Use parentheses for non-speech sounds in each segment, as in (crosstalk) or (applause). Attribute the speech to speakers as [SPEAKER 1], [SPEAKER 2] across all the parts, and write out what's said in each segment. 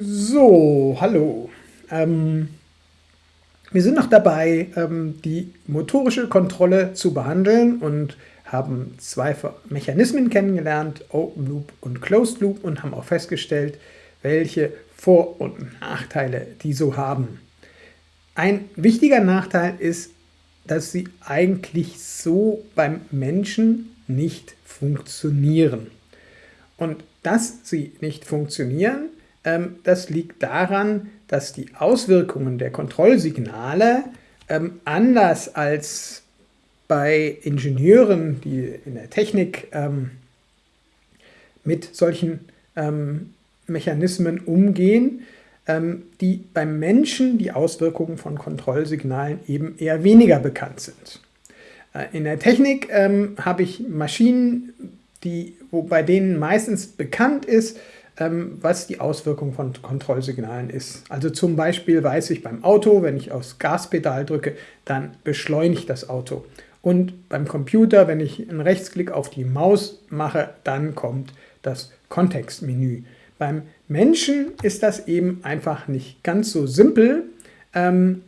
[SPEAKER 1] So, hallo. Ähm, wir sind noch dabei, ähm, die motorische Kontrolle zu behandeln und haben zwei Mechanismen kennengelernt, Open Loop und Closed Loop, und haben auch festgestellt, welche Vor- und Nachteile die so haben. Ein wichtiger Nachteil ist, dass sie eigentlich so beim Menschen nicht funktionieren. Und dass sie nicht funktionieren, das liegt daran, dass die Auswirkungen der Kontrollsignale ähm, anders als bei Ingenieuren, die in der Technik ähm, mit solchen Mechanismen umgehen, die beim Menschen die Auswirkungen von Kontrollsignalen eben eher weniger bekannt sind. Äh, in der Technik habe ich Maschinen, die, wo bei denen meistens bekannt ist, ähm, was die Auswirkung von Kontrollsignalen ist. Also zum Beispiel weiß ich beim Auto, wenn ich aufs Gaspedal drücke, dann beschleunigt das Auto. Und beim Computer, wenn ich einen Rechtsklick auf die Maus mache, dann kommt das Kontextmenü. Beim Menschen ist das eben einfach nicht ganz so simpel. Ähm,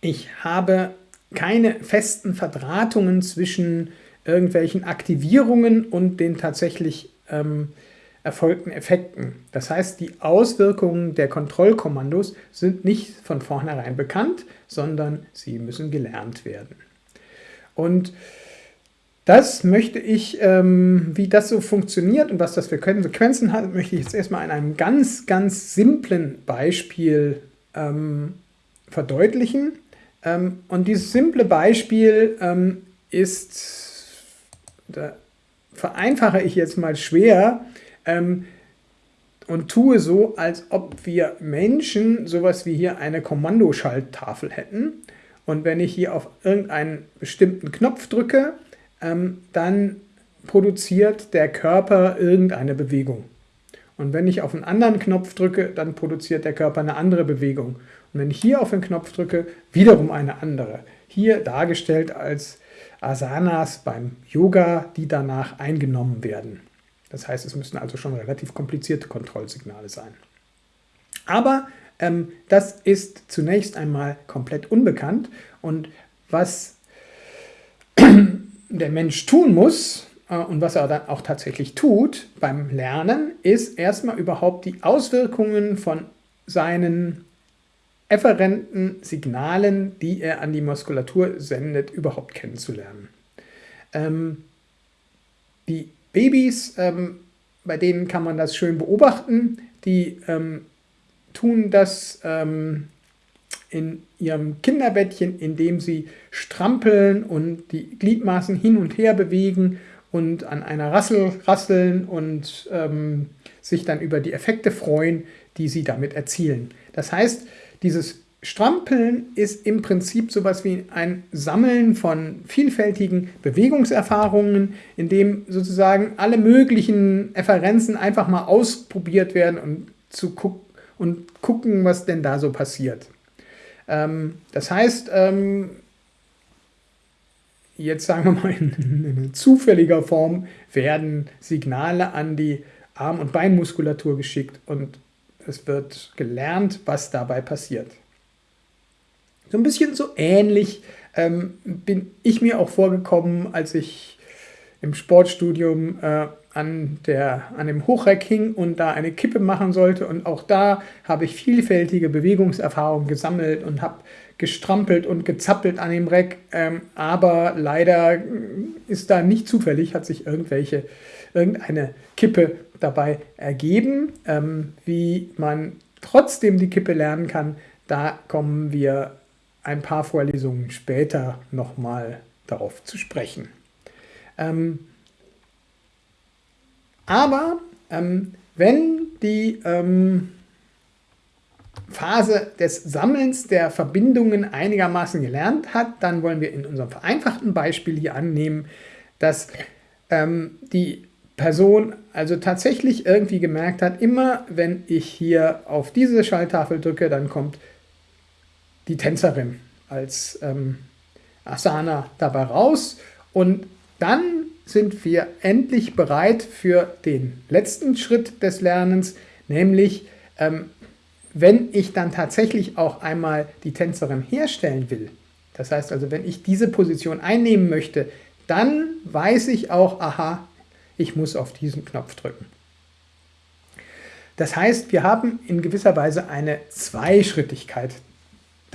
[SPEAKER 1] ich habe keine festen Verdrahtungen zwischen irgendwelchen Aktivierungen und den tatsächlich ähm, erfolgten Effekten. Das heißt, die Auswirkungen der Kontrollkommandos sind nicht von vornherein bekannt, sondern sie müssen gelernt werden. Und das möchte ich, ähm, wie das so funktioniert und was das für Konsequenzen hat, möchte ich jetzt erstmal in einem ganz, ganz simplen Beispiel ähm, verdeutlichen. Ähm, und dieses simple Beispiel ähm, ist da vereinfache ich jetzt mal schwer ähm, und tue so, als ob wir Menschen sowas wie hier eine Kommandoschalttafel hätten. Und wenn ich hier auf irgendeinen bestimmten Knopf drücke, ähm, dann produziert der Körper irgendeine Bewegung. Und wenn ich auf einen anderen Knopf drücke, dann produziert der Körper eine andere Bewegung. Und wenn ich hier auf den Knopf drücke, wiederum eine andere. Hier dargestellt als Asanas beim Yoga, die danach eingenommen werden. Das heißt, es müssen also schon relativ komplizierte Kontrollsignale sein. Aber ähm, das ist zunächst einmal komplett unbekannt und was (clears throat) der Mensch tun muss äh, und was er dann auch tatsächlich tut beim Lernen, ist erstmal überhaupt die Auswirkungen von seinen efferenten Signalen, die er an die Muskulatur sendet, überhaupt kennenzulernen. Ähm, die Babys, ähm, bei denen kann man das schön beobachten, die ähm, tun das ähm, in ihrem Kinderbettchen, indem sie strampeln und die Gliedmaßen hin und her bewegen und an einer Rassel rasseln und ähm, sich dann über die Effekte freuen, die sie damit erzielen. Das heißt, dieses Strampeln ist im Prinzip sowas wie ein Sammeln von vielfältigen Bewegungserfahrungen, in dem sozusagen alle möglichen Efferenzen einfach mal ausprobiert werden und, zu guck und gucken, was denn da so passiert. Ähm, das heißt, ähm, jetzt sagen wir mal in, in zufälliger Form werden Signale an die Arm- und Beinmuskulatur geschickt und es wird gelernt, was dabei passiert. So ein bisschen so ähnlich ähm, bin ich mir auch vorgekommen, als ich im Sportstudium äh, an, der, an dem Hochreck hing und da eine Kippe machen sollte. Und auch da habe ich vielfältige Bewegungserfahrungen gesammelt und habe gestrampelt und gezappelt an dem Reck. Ähm, aber leider ist da nicht zufällig, hat sich irgendwelche, irgendeine Kippe dabei ergeben. Ähm, wie man trotzdem die Kippe lernen kann, da kommen wir ein paar Vorlesungen später nochmal darauf zu sprechen. Ähm, aber ähm, wenn die ähm, Phase des Sammelns der Verbindungen einigermaßen gelernt hat, dann wollen wir in unserem vereinfachten Beispiel hier annehmen, dass ähm, die Person also tatsächlich irgendwie gemerkt hat, immer wenn ich hier auf diese Schalltafel drücke, dann kommt die Tänzerin als ähm, Asana dabei raus und dann sind wir endlich bereit für den letzten Schritt des Lernens, nämlich ähm, wenn ich dann tatsächlich auch einmal die Tänzerin herstellen will, das heißt also, wenn ich diese Position einnehmen möchte, dann weiß ich auch, aha, ich muss auf diesen Knopf drücken. Das heißt, wir haben in gewisser Weise eine Zweischrittigkeit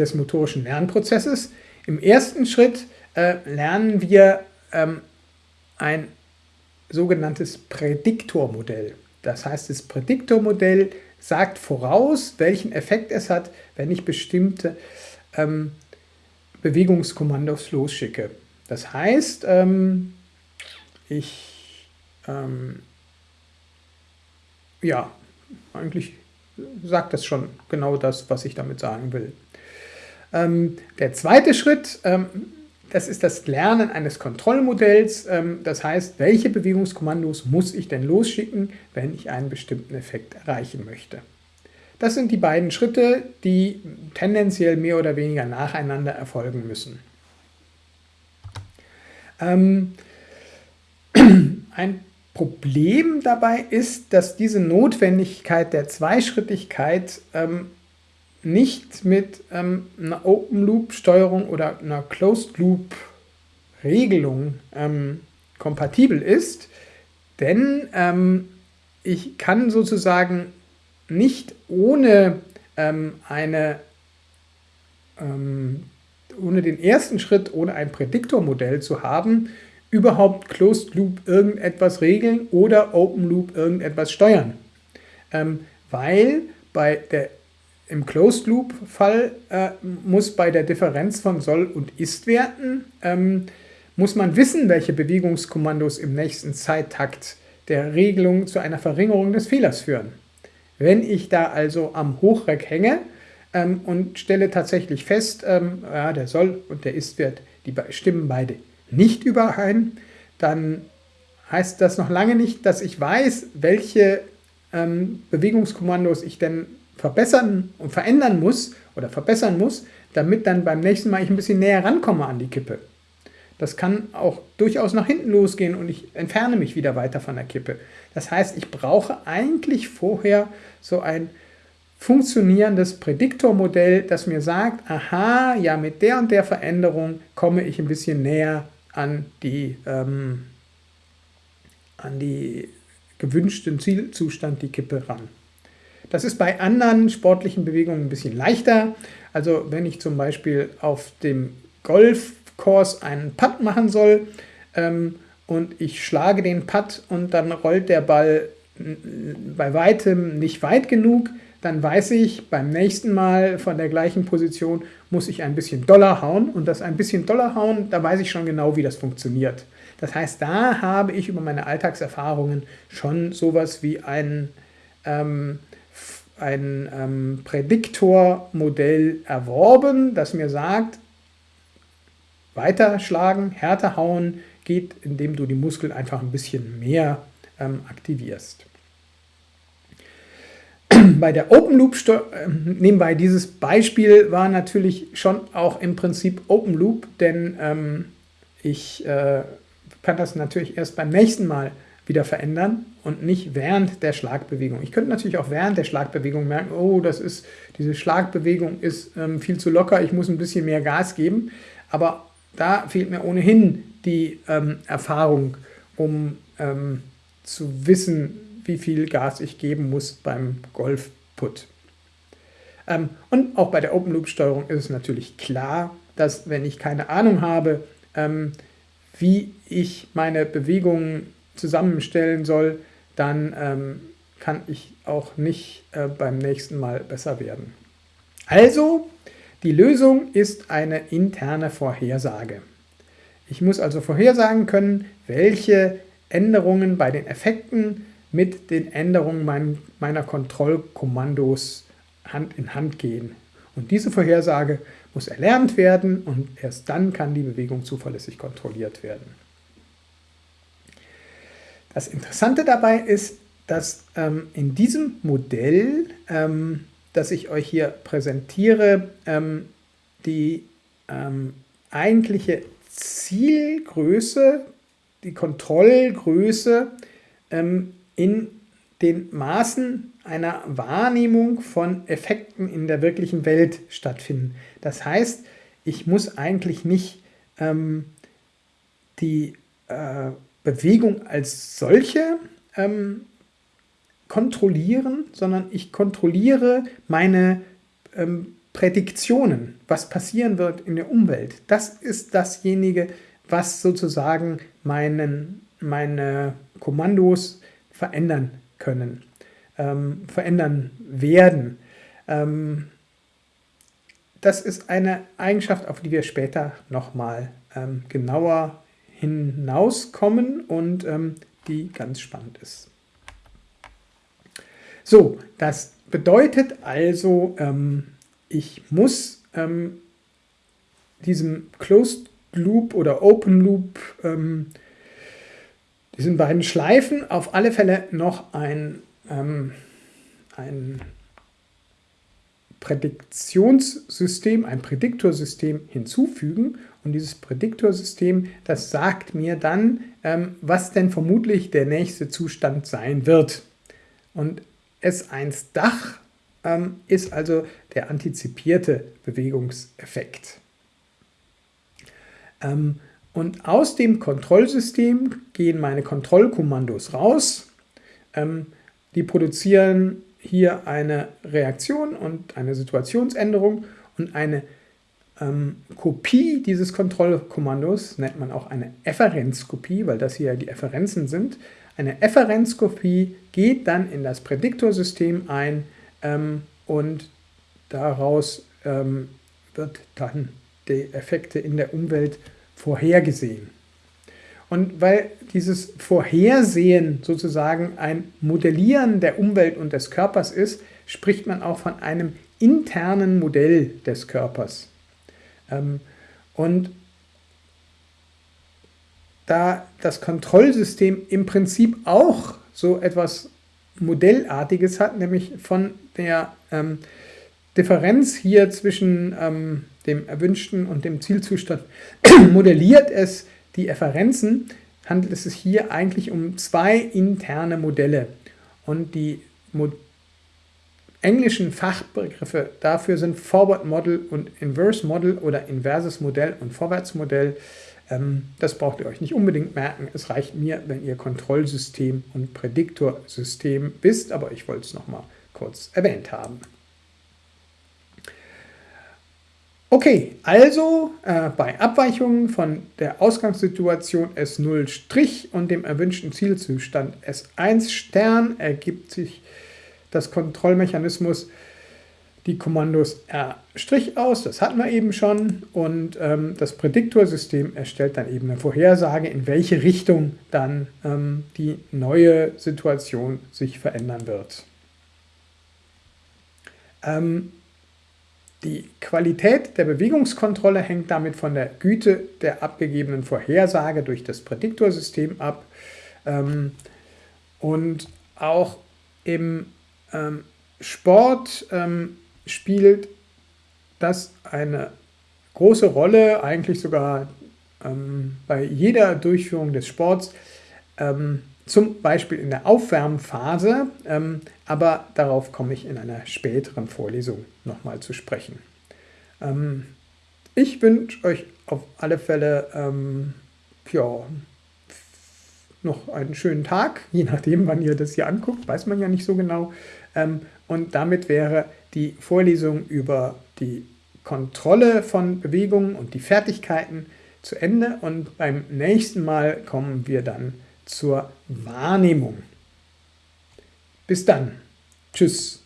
[SPEAKER 1] des motorischen Lernprozesses. Im ersten Schritt äh, lernen wir ähm, ein sogenanntes Prädiktormodell. Das heißt, das Prädiktormodell sagt voraus, welchen Effekt es hat, wenn ich bestimmte ähm, Bewegungskommandos losschicke. Das heißt, ähm, ich, ähm, ja, eigentlich sagt das schon genau das, was ich damit sagen will. Ähm, der zweite Schritt, ähm, das ist das Lernen eines Kontrollmodells. Ähm, das heißt, welche Bewegungskommandos muss ich denn losschicken, wenn ich einen bestimmten Effekt erreichen möchte. Das sind die beiden Schritte, die tendenziell mehr oder weniger nacheinander erfolgen müssen. (clears throat) Ein Problem dabei ist, dass diese Notwendigkeit der Zweischrittigkeit nicht mit ähm, einer Open-Loop-Steuerung oder einer Closed-Loop-Regelung ähm, kompatibel ist, denn ähm, ich kann sozusagen nicht ohne ähm, eine ähm, ohne den ersten Schritt, ohne ein Prädiktormodell zu haben, überhaupt Closed Loop irgendetwas regeln oder Open Loop irgendetwas steuern. Ähm, weil bei der, im Closed Loop Fall äh, muss bei der Differenz von Soll- und Ist-Werten ähm, muss man wissen, welche Bewegungskommandos im nächsten Zeittakt der Regelung zu einer Verringerung des Fehlers führen. Wenn ich da also am Hochreck hänge ähm, und stelle tatsächlich fest, ähm, ja, der Soll- und der Ist-Wert, die stimmen beide nicht überein, dann heißt das noch lange nicht, dass ich weiß, welche ähm, Bewegungskommandos ich denn verbessern und verändern muss oder verbessern muss, damit dann beim nächsten Mal ich ein bisschen näher rankomme an die Kippe. Das kann auch durchaus nach hinten losgehen und ich entferne mich wieder weiter von der Kippe. Das heißt, ich brauche eigentlich vorher so ein funktionierendes Prädiktormodell, das mir sagt, aha, ja, mit der und der Veränderung komme ich ein bisschen näher an die, ähm, an die gewünschten Zielzustand, die Kippe ran. Das ist bei anderen sportlichen Bewegungen ein bisschen leichter. Also wenn ich zum Beispiel auf dem Golfkurs einen Putt machen soll ähm, und ich schlage den Putt und dann rollt der Ball bei weitem nicht weit genug, dann weiß ich, beim nächsten Mal von der gleichen Position muss ich ein bisschen Dollar hauen und das ein bisschen Dollar hauen, da weiß ich schon genau, wie das funktioniert. Das heißt, da habe ich über meine Alltagserfahrungen schon sowas wie ein, ähm, ein ähm, Prädiktormodell erworben, das mir sagt, weiter schlagen, härter hauen geht, indem du die Muskeln einfach ein bisschen mehr ähm, aktivierst. (clears throat) Bei der Open Loop, äh, nebenbei dieses Beispiel war natürlich schon auch im Prinzip Open Loop, denn ähm, ich äh, kann das natürlich erst beim nächsten Mal wieder verändern und nicht während der Schlagbewegung. Ich könnte natürlich auch während der Schlagbewegung merken, oh, das ist, diese Schlagbewegung ist ähm, viel zu locker, ich muss ein bisschen mehr Gas geben, aber da fehlt mir ohnehin die ähm, Erfahrung, um ähm, zu wissen, wie viel Gas ich geben muss beim Golf-Put. Ähm, und auch bei der Open-Loop-Steuerung ist es natürlich klar, dass wenn ich keine Ahnung habe, ähm, wie ich meine Bewegungen zusammenstellen soll, dann ähm, kann ich auch nicht äh, beim nächsten Mal besser werden. Also, die Lösung ist eine interne Vorhersage. Ich muss also vorhersagen können, welche Änderungen bei den Effekten mit den Änderungen mein, meiner Kontrollkommandos Hand in Hand gehen. Und diese Vorhersage muss erlernt werden und erst dann kann die Bewegung zuverlässig kontrolliert werden. Das Interessante dabei ist, dass ähm, in diesem Modell, ähm, das ich euch hier präsentiere, ähm, die ähm, eigentliche Zielgröße, die Kontrollgröße ähm, in den Maßen einer Wahrnehmung von Effekten in der wirklichen Welt stattfinden. Das heißt, ich muss eigentlich nicht ähm, die äh, Bewegung als solche ähm, kontrollieren, sondern ich kontrolliere meine ähm, Prädiktionen, was passieren wird in der Umwelt. Das ist dasjenige, was sozusagen meinen, meine Kommandos verändern können, ähm, verändern werden. Ähm, das ist eine Eigenschaft, auf die wir später nochmal ähm, genauer hinauskommen und ähm, die ganz spannend ist. So, das bedeutet also, ähm, ich muss ähm, diesem Closed Loop oder Open Loop, ähm, diesen beiden Schleifen auf alle Fälle noch ein, ähm, ein Prädiktionssystem, ein Prädiktorsystem hinzufügen. Und dieses Prädiktorsystem, das sagt mir dann, ähm, was denn vermutlich der nächste Zustand sein wird. Und S1 Dach ähm, ist also der antizipierte Bewegungseffekt. Ähm, und aus dem Kontrollsystem gehen meine Kontrollkommandos raus. Ähm, die produzieren hier eine Reaktion und eine Situationsänderung und eine ähm, Kopie dieses Kontrollkommandos nennt man auch eine Efferenzkopie, weil das hier die Efferenzen sind. Eine Efferenzkopie geht dann in das Prädiktorsystem ein ähm, und daraus ähm, wird dann die Effekte in der Umwelt vorhergesehen. Und weil dieses Vorhersehen sozusagen ein Modellieren der Umwelt und des Körpers ist, spricht man auch von einem internen Modell des Körpers. Ähm, und da das Kontrollsystem im Prinzip auch so etwas Modellartiges hat, nämlich von der ähm, Differenz hier zwischen ähm, dem erwünschten und dem Zielzustand (clears throat) modelliert es die Efferenzen, handelt es sich hier eigentlich um zwei interne Modelle. Und die Mo englischen Fachbegriffe dafür sind Forward Model und Inverse Model oder inverses Modell und Vorwärtsmodell. Ähm, das braucht ihr euch nicht unbedingt merken. Es reicht mir, wenn ihr Kontrollsystem und Prädiktorsystem wisst, aber ich wollte es nochmal kurz erwähnt haben. Okay, also äh, bei Abweichungen von der Ausgangssituation S0' und dem erwünschten Zielzustand S1' ergibt sich das Kontrollmechanismus die Kommandos R' aus, das hatten wir eben schon, und ähm, das Prädiktorsystem erstellt dann eben eine Vorhersage, in welche Richtung dann ähm, die neue Situation sich verändern wird. Ähm, die Qualität der Bewegungskontrolle hängt damit von der Güte der abgegebenen Vorhersage durch das Prädiktorsystem ab. Ähm, und auch im ähm, Sport ähm, spielt das eine große Rolle, eigentlich sogar bei jeder Durchführung des Sports, zum Beispiel in der Aufwärmphase, ähm, aber darauf komme ich in einer späteren Vorlesung nochmal zu sprechen. Ähm, ich wünsche euch auf alle Fälle ähm, ja, noch einen schönen Tag, (laughs) je nachdem, wann ihr das hier anguckt, weiß man ja nicht so genau. Ähm, und damit wäre die Vorlesung über die Kontrolle von Bewegungen und die Fertigkeiten zu Ende und beim nächsten Mal kommen wir dann zur Wahrnehmung. Bis dann. Tschüss.